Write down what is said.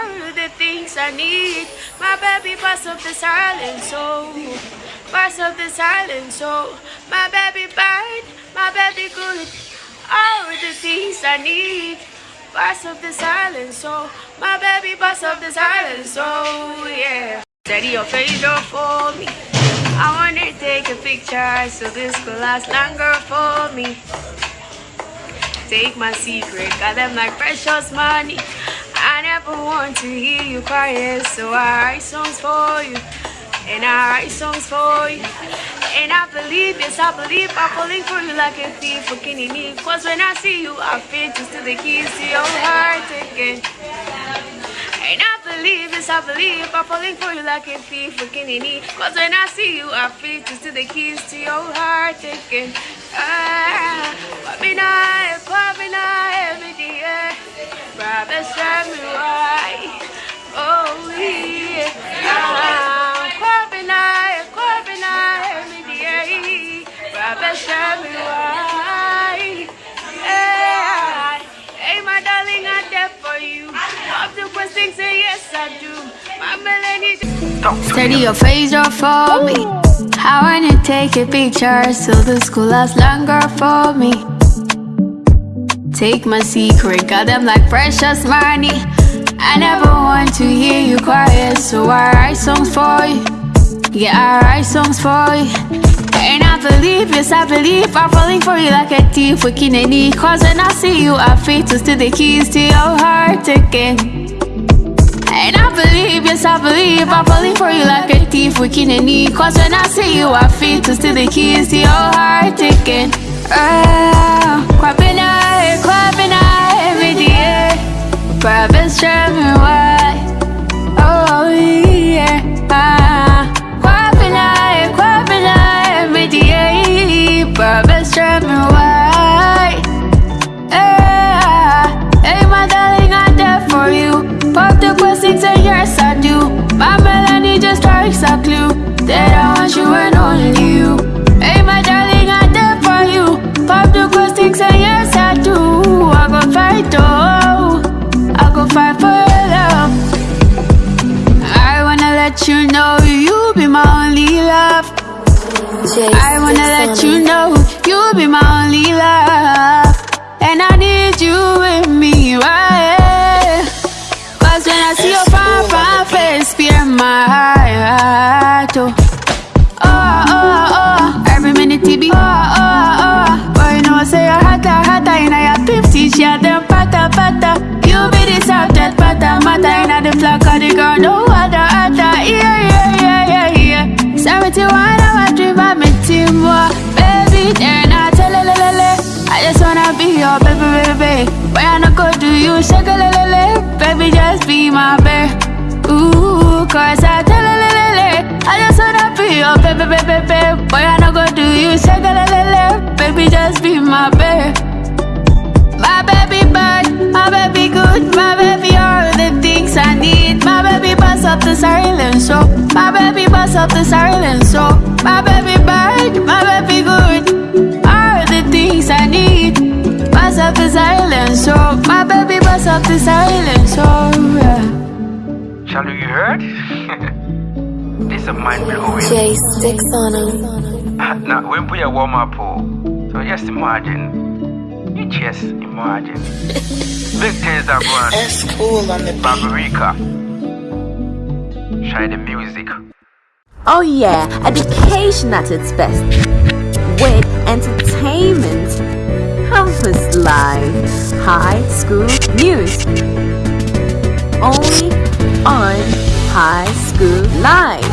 are the things I need. My baby bust up the silence, so bust up the silence, so my baby bad, my baby good. All the things I need. Bust up the silence, so my baby bust up the silence, so yeah. Steady your face up for me. I wanna take a picture so this could last longer for me. Take my secret, got them like precious money. Never want to hear you crying, so I write songs for you. And I write songs for you. And I believe, yes, I believe I'm falling for you like a thief for Kinini. Cause when I see you, I feel just to the keys to your heart again. And I believe, yes, I believe I'm falling for you like a thief for Kinini. Cause when I see you, I feel just to the keys to your heart again. Steady your face up for me. I wanna take a picture so the school lasts longer for me. Take my secret, got them like precious money. I never want to hear you quiet, so I write songs for you. Yeah, I write songs for you. And I believe, yes, I believe I'm falling for you like a thief with Kineni. Cause when I see you, I feel to steal the keys to your heart again. I believe I'm falling for you like a thief with Kineni. Cause when I see you, I feel to steal the keys to your heart again. Ah, Kwabina, Kwabina, every day. Brothers tell me why. Oh, strikes a clue that I want you and only you. Hey, my darling, I'm there for you. Pop the questions and yes, I do. I go fight, oh, I go fight for your love. I wanna let you know you be my only love. I wanna let you know you be my only my babe. Ooh, cause I tell le, le, le, le. I just wanna be your baby, baby, baby. Where I not go do you, shake a le, le, le. Baby, just be my babe. My baby bad, my baby good, my baby all the things I need. My baby bust up the silence, so my baby bust up the silence, so my baby bad, my baby good, all the things I need. Bust up the silence, so my baby bust up the silence, so. Charlie, you heard? this is mind blowing. Jay sticks on him. now, when put your warm up, oh, so just imagine. You just imagine. Big things are going S cool on the beat. Barbarica. Try the music. Oh yeah, education at its best. With entertainment. Campus Live. High School News. Only on High School Live.